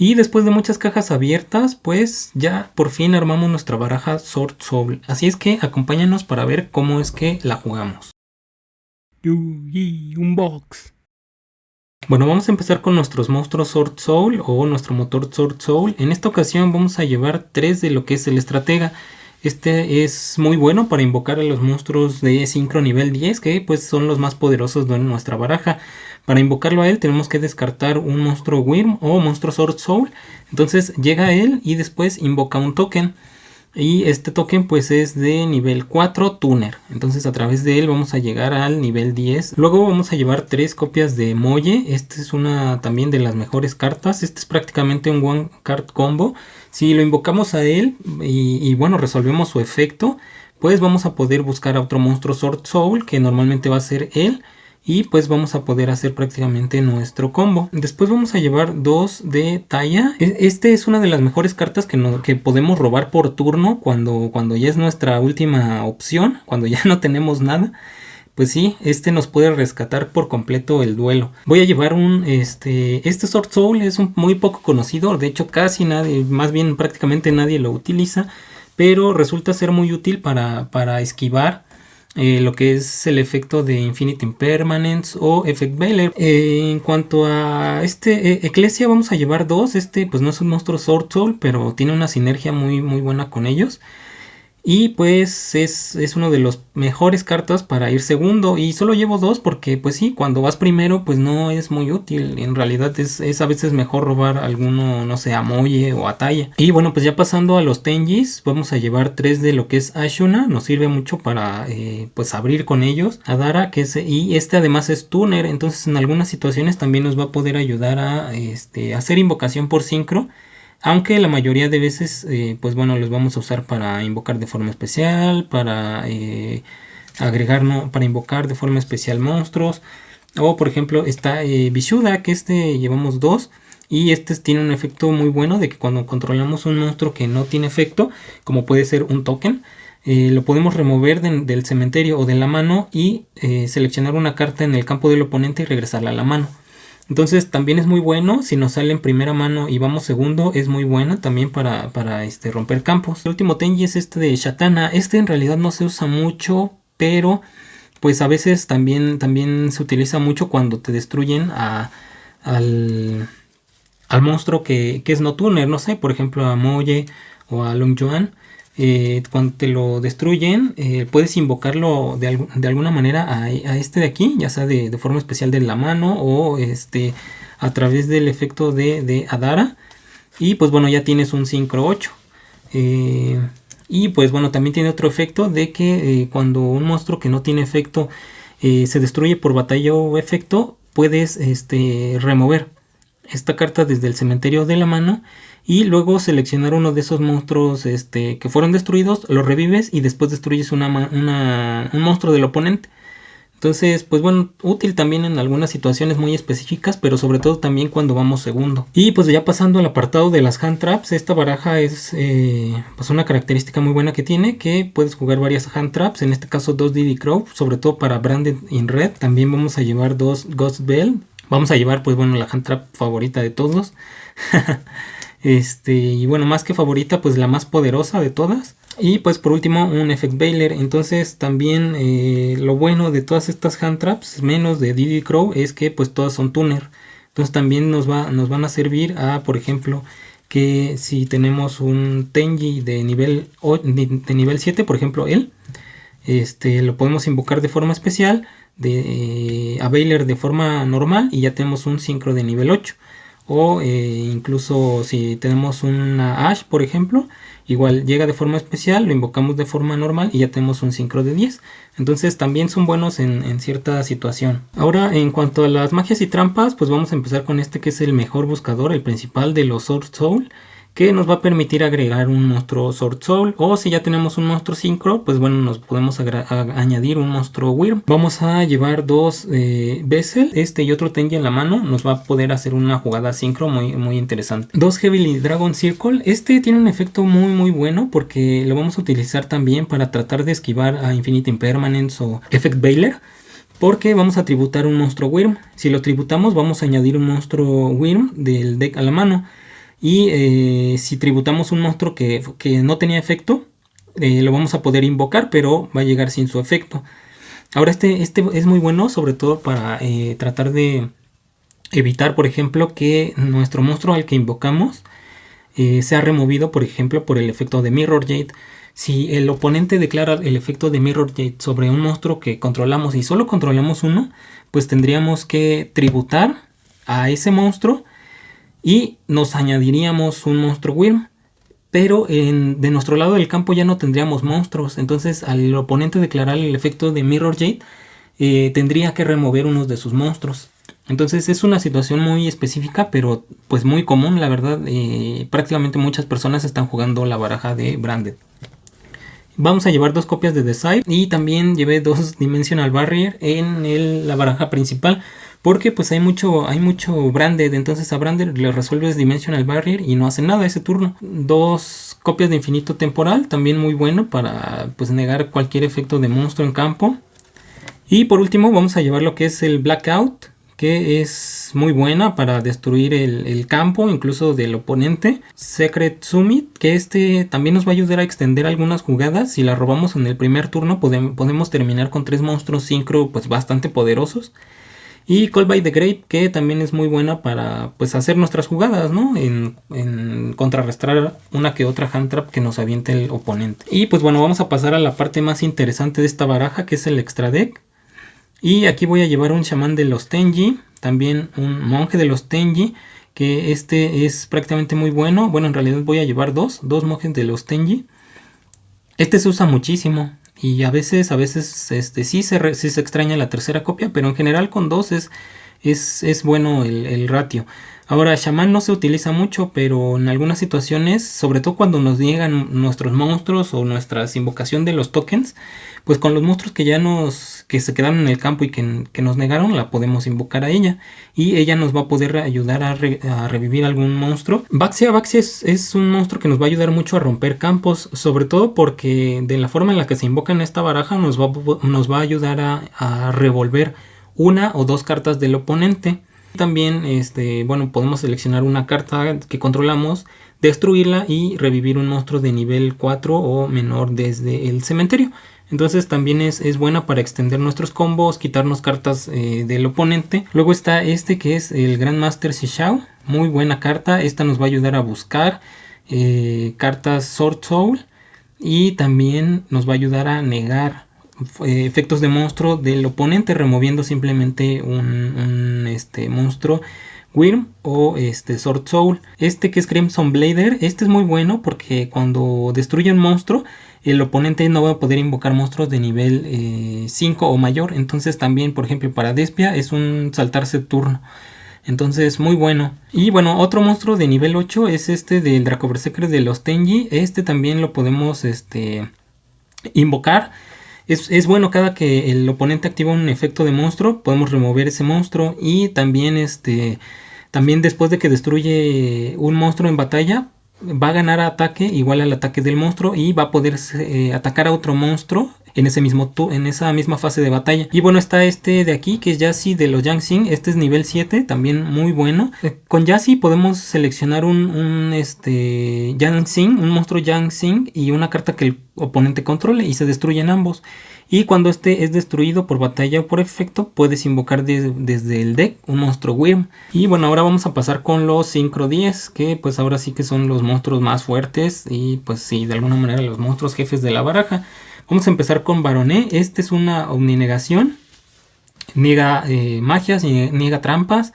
Y después de muchas cajas abiertas, pues ya por fin armamos nuestra baraja Sword Soul. Así es que acompáñanos para ver cómo es que la jugamos. Unbox. Bueno, vamos a empezar con nuestros monstruos Sword Soul o nuestro motor Sword Soul. En esta ocasión vamos a llevar tres de lo que es el estratega. Este es muy bueno para invocar a los monstruos de sincro nivel 10 que pues son los más poderosos de nuestra baraja. Para invocarlo a él tenemos que descartar un monstruo Wyrm o monstruo Sword Soul. Entonces llega a él y después invoca un token. Y este token pues es de nivel 4 Tuner. Entonces a través de él vamos a llegar al nivel 10. Luego vamos a llevar tres copias de Molle. Esta es una también de las mejores cartas. Este es prácticamente un One Card Combo. Si lo invocamos a él y, y bueno resolvemos su efecto. Pues vamos a poder buscar a otro monstruo Sword Soul que normalmente va a ser él y pues vamos a poder hacer prácticamente nuestro combo. Después vamos a llevar dos de talla. E, este es una de las mejores cartas que, que podemos robar por turno cuando, cuando ya es nuestra última opción, cuando ya no tenemos nada pues sí, este nos puede rescatar por completo el duelo. Voy a llevar un, este, este Sword Soul es un, muy poco conocido, de hecho casi nadie, más bien prácticamente nadie lo utiliza, pero resulta ser muy útil para, para esquivar eh, lo que es el efecto de Infinite Impermanence o Effect Veiler. Eh, en cuanto a este eh, vamos a llevar dos, este pues no es un monstruo Sword Soul, pero tiene una sinergia muy, muy buena con ellos. Y pues es, uno de los mejores cartas para ir segundo. Y solo llevo dos porque pues sí, cuando vas primero pues no es muy útil. En realidad es, a veces mejor robar alguno, no sé, a Moye o a Talla. Y bueno, pues ya pasando a los Tenjis, vamos a llevar tres de lo que es Ashuna. Nos sirve mucho para eh, pues abrir con ellos. Adara, que es, y este además es Tuner. Entonces en algunas situaciones también nos va a poder ayudar a este, hacer invocación por sincro aunque la mayoría de veces eh, pues bueno los vamos a usar para invocar de forma especial para eh, agregar no, para invocar de forma especial monstruos. O por ejemplo está eh, que este llevamos dos y este tiene un efecto muy bueno de que cuando controlamos un monstruo que no tiene efecto como puede ser un token eh, lo podemos remover del cementerio o de la mano y seleccionar una carta en el campo del oponente y regresarla a la mano entonces también es muy bueno, si nos sale en primera mano y vamos segundo, es muy buena también para, para este, romper campos. El último Tenji es este de Shatana, este en realidad no se usa mucho, pero pues a veces también, también se utiliza mucho cuando te destruyen a, al, al monstruo que, que es no tuner, no sé, por ejemplo a Moye o a Long Joan. Eh, cuando te lo destruyen, eh, puedes invocarlo de, alguna manera a, este de aquí, ya sea de, forma especial de la mano o este, a través del efecto de, Adara. Y pues bueno, ya tienes un Synchro 8. Eh, y pues bueno, también tiene otro efecto de que cuando un monstruo que no tiene efecto se destruye por batalla o efecto, puedes este, remover esta carta desde el cementerio de la mano y luego seleccionar uno de esos monstruos este, que fueron destruidos, los revives y después destruyes una, un monstruo del oponente. Entonces, pues bueno, útil también en algunas situaciones muy específicas, pero sobre todo también cuando vamos segundo. Y pues ya pasando al apartado de las hand traps, esta baraja es eh, pues una característica muy buena que tiene, que puedes jugar varias hand traps, en este caso dos Diddy Crow, sobre todo para Branded in Red. También vamos a llevar dos Ghost Bell, vamos a llevar pues bueno la hand trap favorita de todos. Este, y bueno, más que favorita, pues la más poderosa de todas. Y pues por último un Effect Bailer. Entonces también eh, lo bueno de todas estas hand traps, menos de Diddy Crow, es que pues todas son tuner. Entonces también nos, va, nos van a servir a, por ejemplo, que si tenemos un Tenji de nivel, de nivel 7, por ejemplo él, este, lo podemos invocar de forma especial, de, eh, a Bailer de forma normal y ya tenemos un sincro de nivel 8 o eh, incluso si tenemos una Ash por ejemplo igual llega de forma especial lo invocamos de forma normal y ya tenemos un sincro de 10 entonces también son buenos en, en, cierta situación. Ahora en cuanto a las magias y trampas pues vamos a empezar con este que es el mejor buscador el principal de los Sword Soul que nos va a permitir agregar un monstruo Sword Soul. O si ya tenemos un monstruo Synchro pues bueno nos podemos añadir un monstruo Wyrm. Vamos a llevar dos eh, Vessel. Este y otro Tenji en la mano nos va a poder hacer una jugada Synchro muy, muy interesante. Dos Heavily Dragon Circle. Este tiene un efecto muy muy bueno porque lo vamos a utilizar también para tratar de esquivar a Infinite Impermanence o Effect Bailer porque vamos a tributar un monstruo Wyrm. Si lo tributamos vamos a añadir un monstruo Wyrm del deck a la mano Y eh, si tributamos un monstruo que, no tenía efecto, eh, lo vamos a poder invocar, pero va a llegar sin su efecto. Ahora este, este es muy bueno, sobre todo para eh, tratar de evitar, por ejemplo, que nuestro monstruo al que invocamos sea removido, por ejemplo, por el efecto de Mirror Jade. Si el oponente declara el efecto de Mirror Jade sobre un monstruo que controlamos y solo controlamos uno, pues tendríamos que tributar a ese monstruo y nos añadiríamos un monstruo Wyrm. Pero de nuestro lado del campo ya no tendríamos monstruos. Entonces al oponente declarar el efecto de Mirror Jade eh, tendría que remover unos de sus monstruos. Entonces es una situación muy específica pero pues muy común la verdad. Eh, prácticamente muchas personas están jugando la baraja de Branded. Vamos a llevar dos copias de Decide y también llevé dos Dimensional Barrier en la baraja principal porque pues hay mucho, hay mucho branded, entonces a branded le resuelves Dimensional Barrier y no hace nada ese turno. Dos copias de infinito temporal, también muy bueno para pues negar cualquier efecto de monstruo en campo. Y por último vamos a llevar lo que es el Blackout, que es muy buena para destruir el, campo, incluso del oponente. Secret Summit, que este también nos va a ayudar a extender algunas jugadas. Si la robamos en el primer turno podemos, podemos terminar con tres monstruos sincro pues bastante poderosos. Y Call by the Grape, que también es muy buena para pues hacer nuestras jugadas, ¿no? En, contrarrestar una que otra hand trap que nos aviente el oponente. Y pues bueno, vamos a pasar a la parte más interesante de esta baraja, que es el extra deck. Y aquí voy a llevar un chamán de los Tenji, también un monje de los Tenji, que este es prácticamente muy bueno. Bueno, en realidad voy a llevar dos, dos monjes de los Tenji. Este se usa muchísimo, y a veces, a veces este, sí, se se extraña la tercera copia, pero en general con dos es, es, bueno el, ratio. Ahora, Shaman no se utiliza mucho, pero en algunas situaciones, sobre todo cuando nos llegan nuestros monstruos o nuestra invocación de los tokens, pues con los monstruos que ya nos, que se quedaron en el campo y que, nos negaron, la podemos invocar a ella. Y ella nos va a poder ayudar a, revivir algún monstruo. Baxia, Baxia es, un monstruo que nos va a ayudar mucho a romper campos, sobre todo porque de la forma en la que se invoca en esta baraja nos va, nos va a ayudar a revolver una o dos cartas del oponente. También, este, bueno, podemos seleccionar una carta que controlamos, destruirla y revivir un monstruo de nivel 4 o menor desde el cementerio. Entonces también es, buena para extender nuestros combos, quitarnos cartas eh, del oponente. Luego está este que es el Grandmaster Shishao. Muy buena carta. Esta nos va a ayudar a buscar eh, cartas Sword Soul. Y también nos va a ayudar a negar efectos de monstruo del oponente removiendo simplemente un, este, monstruo Wyrm o este Sword Soul. Este que es Crimson Blader, este es muy bueno porque cuando destruye un monstruo el oponente no va a poder invocar monstruos de nivel 5 eh, o mayor. Entonces también, por ejemplo, para Despia es un saltarse turno. Entonces, muy bueno. Y bueno, otro monstruo de nivel 8 es este del Draco Berserker de los Tenji. Este también lo podemos este, invocar. Es, bueno cada que el oponente activa un efecto de monstruo, podemos remover ese monstruo. Y también, este, también después de que destruye un monstruo en batalla, va a ganar ataque igual al ataque del monstruo y va a poder eh, atacar a otro monstruo en ese mismo en esa misma fase de batalla. Y bueno, está este de aquí que es Yassi de los Yangsing, este es nivel 7, también muy bueno. Eh, con Yassi podemos seleccionar un, un este Yangsing, un monstruo Yangsing y una carta que el oponente controle y se destruyen ambos. Y cuando este es destruido por batalla o por efecto, puedes invocar desde el deck un monstruo Wyrm. Y bueno, ahora vamos a pasar con los Synchro 10, que pues ahora sí que son los monstruos más fuertes y pues sí, de alguna manera los monstruos jefes de la baraja. Vamos a empezar con Baroné, este es una omninegación, niega eh, magias, niega trampas,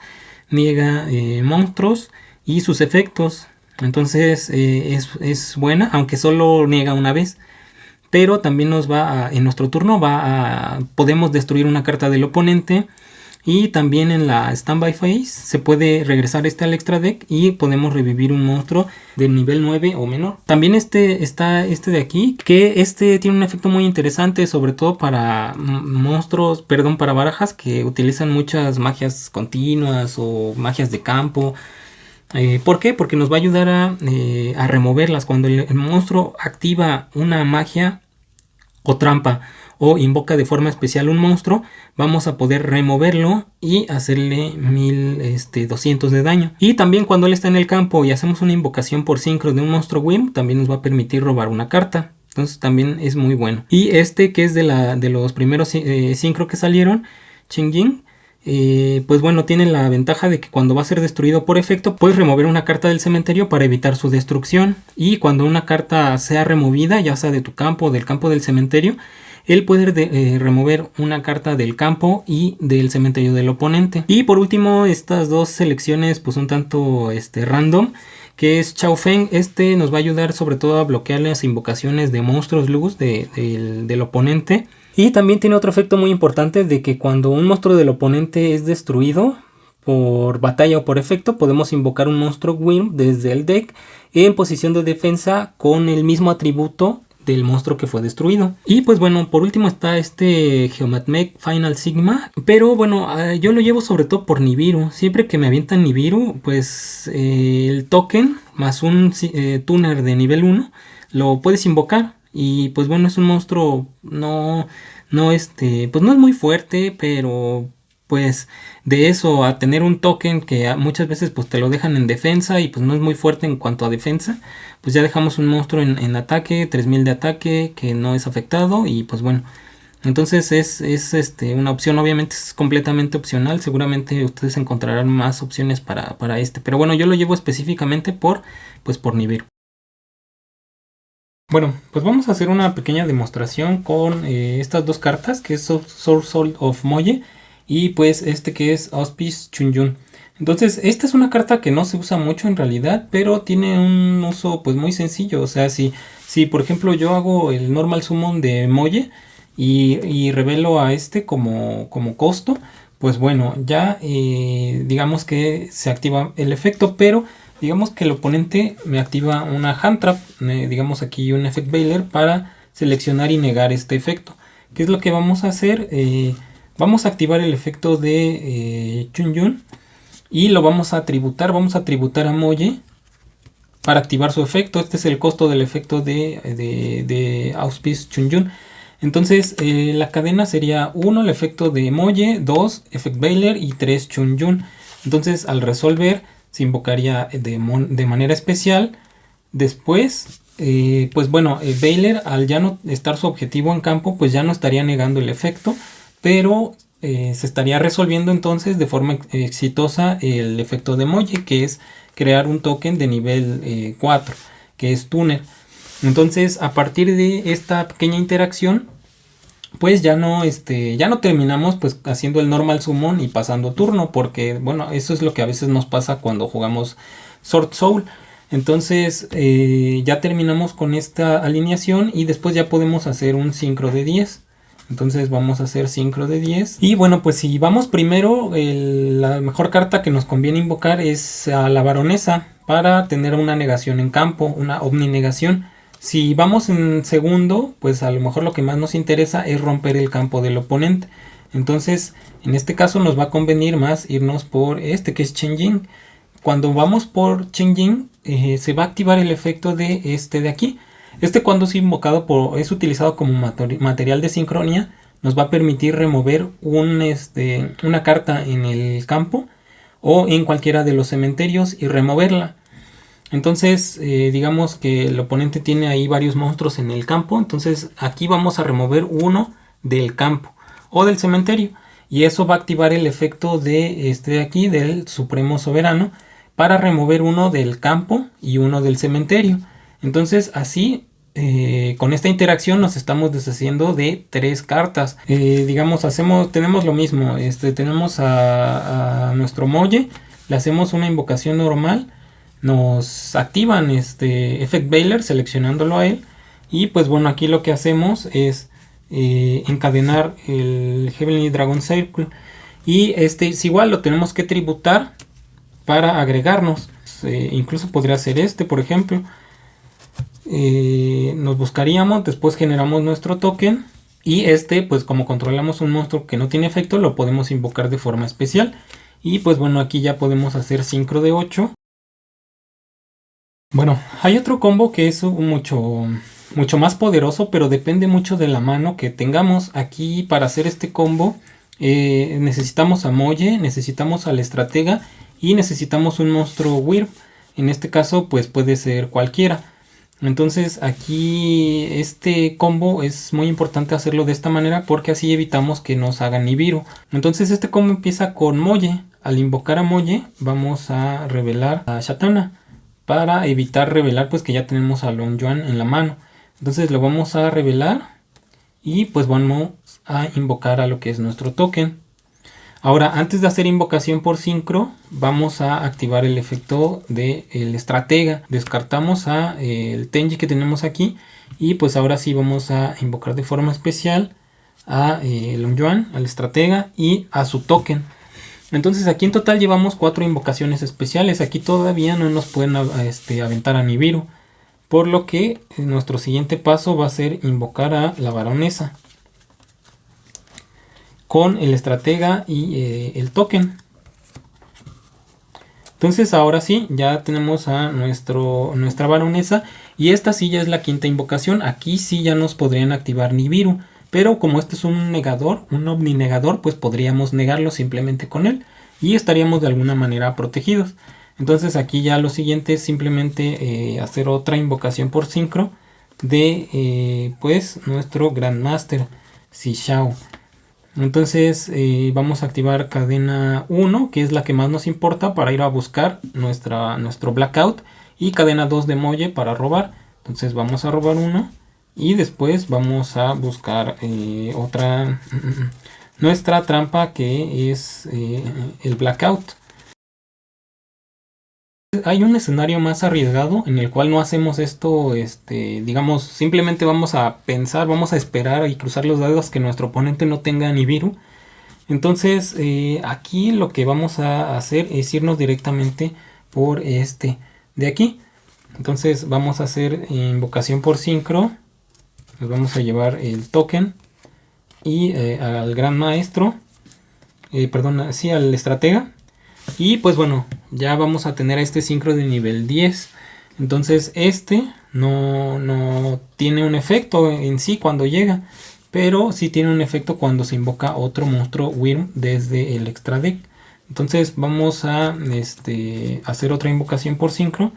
niega eh, monstruos y sus efectos. Entonces eh, es, es buena, aunque solo niega una vez. Pero también nos va a, en nuestro turno va a, podemos destruir una carta del oponente y también en la standby phase se puede regresar este al extra deck y podemos revivir un monstruo de nivel 9 o menor. También este está este de aquí, que este tiene un efecto muy interesante, sobre todo para monstruos, perdón, para barajas que utilizan muchas magias continuas o magias de campo. Eh, ¿Por qué? Porque nos va a ayudar a, eh, removerlas. Cuando el monstruo activa una magia o trampa o invoca de forma especial un monstruo, vamos a poder removerlo y hacerle 1200 este, de daño. Y también cuando él está en el campo y hacemos una invocación por sincro de un monstruo Wim, también nos va a permitir robar una carta. Entonces también es muy bueno. Y este que es de, la, de los primeros eh, sincro que salieron, Chingjing, eh, pues bueno, tiene la ventaja de que cuando va a ser destruido por efecto, puedes remover una carta del cementerio para evitar su destrucción. Y cuando una carta sea removida, ya sea de tu campo o del campo del cementerio, el poder de, eh, remover una carta del campo y del cementerio del oponente. Y por último, estas dos selecciones pues un tanto este, random, que es Chao Feng. Este nos va a ayudar sobre todo a bloquear las invocaciones de monstruos luz del oponente. Y también tiene otro efecto muy importante de que cuando un monstruo del oponente es destruido por batalla o por efecto, podemos invocar un monstruo Wyrm desde el deck en posición de defensa con el mismo atributo del monstruo que fue destruido. Y pues bueno, por último está este Geomatmech Final Sigma. Pero bueno, ah, yo lo llevo sobre todo por Nibiru. Siempre que me avientan Nibiru, pues eh, el token más un eh, tuner de nivel 1 lo puedes invocar. Y pues bueno, es un monstruo no, no este, pues no es muy fuerte, pero pues de eso a tener un token que muchas veces pues te lo dejan en defensa y pues no es muy fuerte en cuanto a defensa, pues ya dejamos un monstruo en, ataque, 3000 de ataque que no es afectado y pues bueno, entonces es, este, una opción, obviamente es completamente opcional, seguramente ustedes encontrarán más opciones para, este, pero bueno yo lo llevo específicamente por, pues por nivel. Bueno, pues vamos a hacer una pequeña demostración con eh, estas dos cartas que es Source of Moye y pues este que es Auspice Chunyun. Entonces esta es una carta que no se usa mucho en realidad, pero tiene un uso pues muy sencillo. O sea, si, si por ejemplo yo hago el normal summon de Moye y, revelo a este como, como costo, pues bueno, ya eh, digamos que se activa el efecto, pero digamos que el oponente me activa una hand trap, eh, digamos aquí un effect bailer para seleccionar y negar este efecto. ¿Qué es lo que vamos a hacer? Eh, Vamos a activar el efecto de eh, Chunyun y lo vamos a tributar. Vamos a tributar a Moye para activar su efecto. Este es el costo del efecto de, de, Auspice Chunyun. Entonces eh, la cadena sería 1 el efecto de Moye, 2 Effect Bailer y 3 Chunyun. Entonces al resolver se invocaría de, de manera especial. Después, eh, pues bueno, el Bailer al ya no estar su objetivo en campo, pues ya no estaría negando el efecto pero eh, se estaría resolviendo entonces de forma exitosa el efecto de Moje, que es crear un token de nivel 4, eh, que es Tuner. Entonces, a partir de esta pequeña interacción, pues ya no, este, ya no terminamos pues haciendo el normal summon y pasando turno, porque bueno, eso es lo que a veces nos pasa cuando jugamos Sword Soul. Entonces eh, ya terminamos con esta alineación y después ya podemos hacer un sincro de 10. Entonces vamos a hacer sincro de 10. Y bueno, pues si vamos primero, la mejor carta que nos conviene invocar es a la baronesa para tener una negación en campo, una omninegación. Si vamos en segundo, pues a lo mejor lo que más nos interesa es romper el campo del oponente. Entonces, en este caso nos va a convenir más irnos por este que es Chenjing. Cuando vamos por Chenjing, eh, se va a activar el efecto de este de aquí. Este cuando es invocado por, es utilizado como material de sincronía, nos va a permitir remover este, una carta en el campo o en cualquiera de los cementerios y removerla. Entonces, eh, digamos que el oponente tiene ahí varios monstruos en el campo. Entonces, aquí vamos a remover uno del campo o del cementerio. Y eso va a activar el efecto de este aquí, del Supremo Soberano, para remover uno del campo y uno del cementerio. Entonces así eh, con esta interacción nos estamos deshaciendo de tres cartas. Eh, digamos, hacemos, tenemos lo mismo. Este, tenemos a, nuestro Molle, le hacemos una invocación normal, nos activan este Effect Bailer seleccionándolo a él. Y pues bueno, aquí lo que hacemos es eh, encadenar el Heavenly Dragon Circle. Y este es igual, lo tenemos que tributar para agregarnos. incluso podría ser este, por ejemplo. Eh, nos buscaríamos, después generamos nuestro token y este pues como controlamos un monstruo que no tiene efecto lo podemos invocar de forma especial y pues bueno aquí ya podemos hacer sincro de 8 bueno hay otro combo que es mucho mucho más poderoso, pero depende mucho de la mano que tengamos. Aquí para hacer este combo eh, necesitamos a Molle, necesitamos al estratega y necesitamos un monstruo Wyrm. En este caso pues puede ser cualquiera. Entonces aquí este combo es muy importante hacerlo de esta manera porque así evitamos que nos hagan Nibiru. Entonces este combo empieza con Molle. Al invocar a Molle vamos a revelar a Shatana para evitar revelar pues que ya tenemos a Long Yuan en la mano. Entonces lo vamos a revelar y pues vamos a invocar a lo que es nuestro token. Ahora, antes de hacer invocación por sincro, vamos a activar el efecto del el estratega. Descartamos a eh, el Tenji que tenemos aquí y pues ahora sí vamos a invocar de forma especial a eh, Long Yuan, al estratega y a su token. Entonces aquí en total llevamos cuatro invocaciones especiales. Aquí todavía no nos pueden este, aventar a Nibiru. Por lo que nuestro siguiente paso va a ser invocar a la baronesa con el estratega y eh, el token. Entonces ahora sí, ya tenemos a nuestro, nuestra baronesa y esta sí ya es la quinta invocación. Aquí sí ya nos podrían activar Nibiru, pero como este es un negador, un ovni negador, pues podríamos negarlo simplemente con él y estaríamos de alguna manera protegidos. Entonces aquí ya lo siguiente es simplemente eh, hacer otra invocación por sincro de eh, pues nuestro Grandmaster Shao. Entonces eh, vamos a activar cadena 1, que es la que más nos importa para ir a buscar nuestra, nuestro blackout. Y cadena 2 de Molle para robar. Entonces vamos a robar uno. Y después vamos a buscar eh, otra, nuestra trampa que es eh, el blackout hay un escenario más arriesgado en el cual no hacemos esto, este, digamos, simplemente vamos a pensar, vamos a esperar y cruzar los dedos que nuestro oponente no tenga Nibiru. Entonces, eh, aquí lo que vamos a hacer es irnos directamente por este de aquí. Entonces vamos a hacer invocación por sincro. Nos vamos a llevar el token y eh, al gran maestro, eh, perdón, sí, al estratega. Y pues bueno, ya vamos a tener a este sincro de nivel 10. Entonces este no, no tiene un efecto en sí cuando llega. Pero sí tiene un efecto cuando se invoca otro monstruo Wyrm desde el extra deck. Entonces vamos a este, hacer otra invocación por sincro.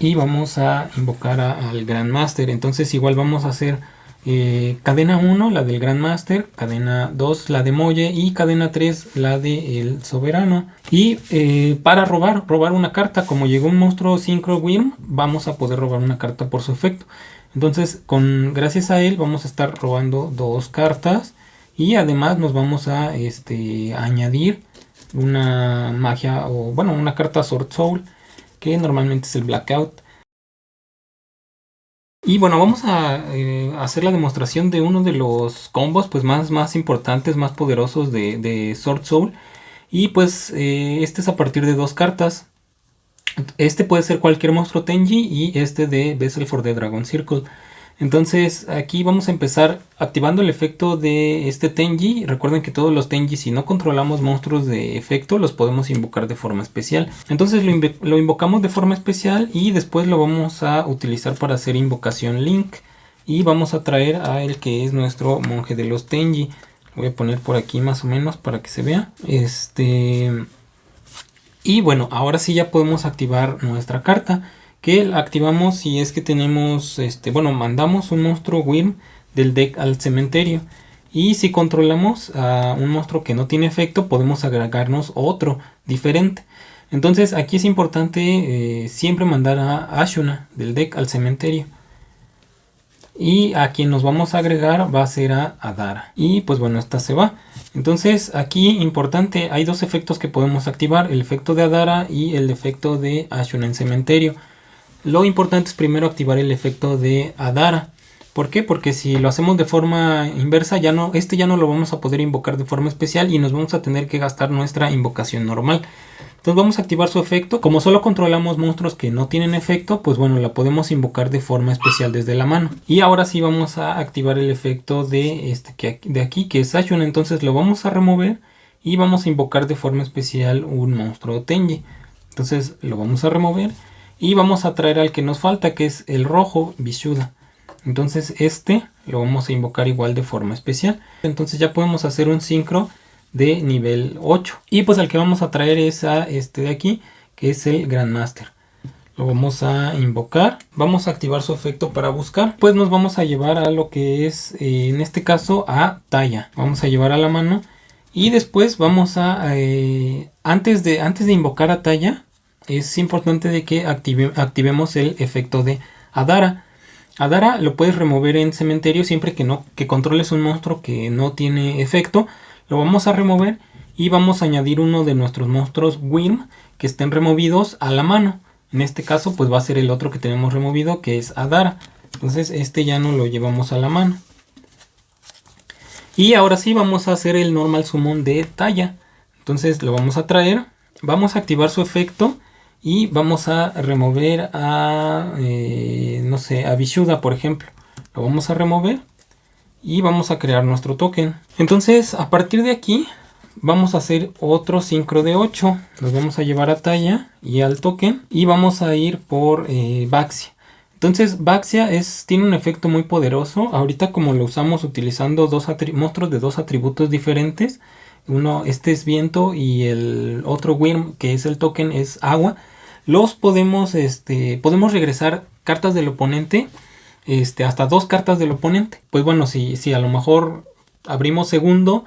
Y vamos a invocar al Grandmaster. Entonces igual vamos a hacer eh, cadena 1, la del Grandmaster, cadena 2, la de Molle y cadena 3, la de El Soberano. Y eh, para robar, robar una carta, como llegó un monstruo Synchro Wyrm, vamos a poder robar una carta por su efecto. Entonces, con, gracias a él vamos a estar robando dos cartas y además nos vamos a este, añadir una magia o bueno, una carta Sword Soul que normalmente es el Blackout. Y bueno, vamos a eh, hacer la demostración de uno de los combos pues más, más importantes, más poderosos de, Sword Soul. Y pues eh, este es a partir de dos cartas. Este puede ser cualquier monstruo Tenji y este de Vessel for the Dragon Circle. Entonces aquí vamos a empezar activando el efecto de este Tenji. Recuerden que todos los Tenji si no controlamos monstruos de efecto los podemos invocar de forma especial. Entonces lo, invocamos de forma especial y después lo vamos a utilizar para hacer invocación Link. Y vamos a traer a el que es nuestro monje de los Tenji. voy a poner por aquí más o menos para que se vea. Este... Y bueno, ahora sí ya podemos activar nuestra carta que activamos si es que tenemos, este, bueno, mandamos un monstruo Wyrm del deck al cementerio. Y si controlamos a un monstruo que no tiene efecto, podemos agregarnos otro diferente. Entonces aquí es importante eh, siempre mandar a Ashuna del deck al cementerio. Y a quien nos vamos a agregar va a ser a Adara. Y pues bueno, esta se va. Entonces aquí importante, hay dos efectos que podemos activar. El efecto de Adara y el efecto de Ashuna en cementerio. Lo importante es primero activar el efecto de Adara. ¿Por qué? Porque si lo hacemos de forma inversa, ya no, este ya no lo vamos a poder invocar de forma especial y nos vamos a tener que gastar nuestra invocación normal. Entonces vamos a activar su efecto. Como solo controlamos monstruos que no tienen efecto, pues bueno, la podemos invocar de forma especial desde la mano. Y ahora sí vamos a activar el efecto de, este, de aquí, que es Ashun. Entonces lo vamos a remover y vamos a invocar de forma especial un monstruo Tenji. Entonces lo vamos a remover Y vamos a traer al que nos falta, que es el rojo Vishuda. Entonces este lo vamos a invocar igual de forma especial. Entonces ya podemos hacer un sincro de nivel 8. Y pues al que vamos a traer es a este de aquí, que es el Grandmaster. Lo vamos a invocar. Vamos a activar su efecto para buscar. Pues nos vamos a llevar a lo que es, eh, en este caso, a talla. Vamos a llevar a la mano. Y después vamos a, eh, antes, de, antes de invocar a talla, es importante de que activemos el efecto de Adara. Adara lo puedes remover en cementerio siempre que no que controles un monstruo que no tiene efecto. Lo vamos a remover y vamos a añadir uno de nuestros monstruos Wyrm que estén removidos a la mano. En este caso pues va a ser el otro que tenemos removido que es Adara. Entonces este ya no lo llevamos a la mano. Y ahora sí vamos a hacer el normal summon de talla. Entonces lo vamos a traer. Vamos a activar su efecto y vamos a remover a, eh, no sé, a Vishuda, por ejemplo. Lo vamos a remover y vamos a crear nuestro token. Entonces, a partir de aquí, vamos a hacer otro sincro de 8. Nos vamos a llevar a talla y al token y vamos a ir por eh, Baxia. Entonces Baxia es, tiene un efecto muy poderoso. Ahorita como lo usamos utilizando dos monstruos de dos atributos diferentes. Uno, este es viento y el otro Wyrm que es el token es agua los podemos, este, podemos regresar cartas del oponente, este, hasta dos cartas del oponente. Pues bueno, si, si a lo mejor abrimos segundo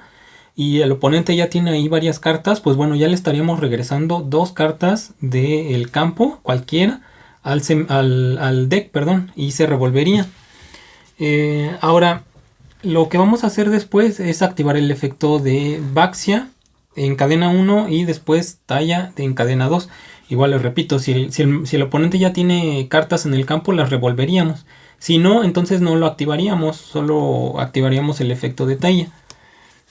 y el oponente ya tiene ahí varias cartas, pues bueno, ya le estaríamos regresando dos cartas del campo, cualquiera, al, al, deck, perdón, y se revolvería. Eh, ahora, lo que vamos a hacer después es activar el efecto de Baxia en cadena 1 y después Talla en cadena 2. Igual les repito, si el, oponente ya tiene cartas en el campo, las revolveríamos. Si no, entonces no lo activaríamos, solo activaríamos el efecto de talla.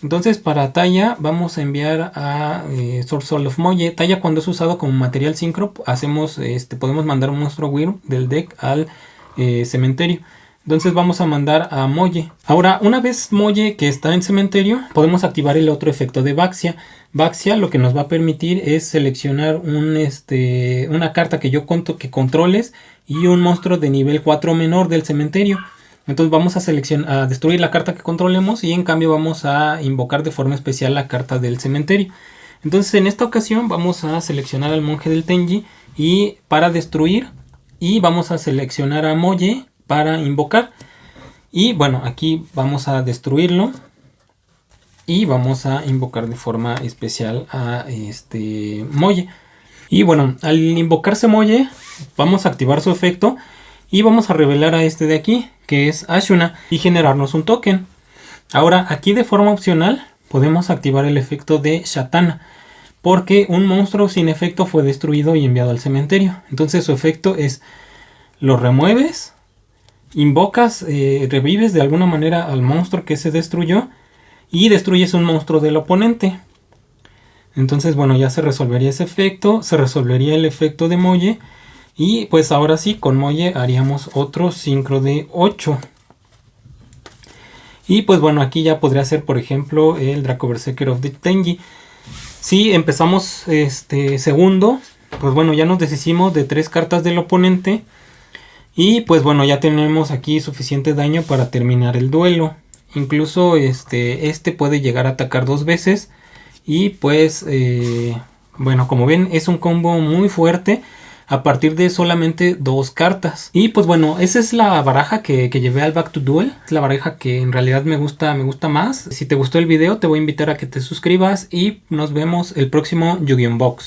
Entonces para talla vamos a enviar a eh, Source of Moye. Talla cuando es usado como material sincro, hacemos, este, podemos mandar un monstruo Wyrm del deck al eh, cementerio. Entonces vamos a mandar a Molle. Ahora, una vez Molle que está en cementerio, podemos activar el otro efecto de Baxia. Baxia lo que nos va a permitir es seleccionar este, una carta que yo conto que controles y un monstruo de nivel 4 menor del cementerio. Entonces vamos a seleccionar, a destruir la carta que controlemos y en cambio vamos a invocar de forma especial la carta del cementerio. Entonces en esta ocasión vamos a seleccionar al monje del Tenji y para destruir y vamos a seleccionar a Molle para invocar. Y bueno, aquí vamos a destruirlo y vamos a invocar de forma especial a este Molle. Y bueno, al invocarse Molle, vamos a activar su efecto y vamos a revelar a este de aquí, que es Ashuna, y generarnos un token. Ahora, aquí de forma opcional, podemos activar el efecto de Shatana, porque un monstruo sin efecto fue destruido y enviado al cementerio. Entonces su efecto es, lo remueves, invocas, eh, revives de alguna manera al monstruo que se destruyó, y destruyes un monstruo del oponente. Entonces, bueno, ya se resolvería ese efecto, se resolvería el efecto de Molle. Y pues ahora sí, con Molle haríamos otro sincro de 8. Y pues bueno, aquí ya podría ser, por ejemplo, el Draco Berserker of the Tenji. Si empezamos este segundo, pues bueno, ya nos deshicimos de tres cartas del oponente. Y pues bueno, ya tenemos aquí suficiente daño para terminar el duelo. Incluso este, este puede llegar a atacar dos veces. Y pues, eh, bueno, como ven, es un combo muy fuerte a partir de solamente dos cartas. Y pues bueno, esa es la baraja que, que, llevé al Back to Duel. Es la baraja que en realidad me gusta, me gusta más. Si te gustó el video, te voy a invitar a que te suscribas y nos vemos el próximo Yu-Gi-Oh! Box.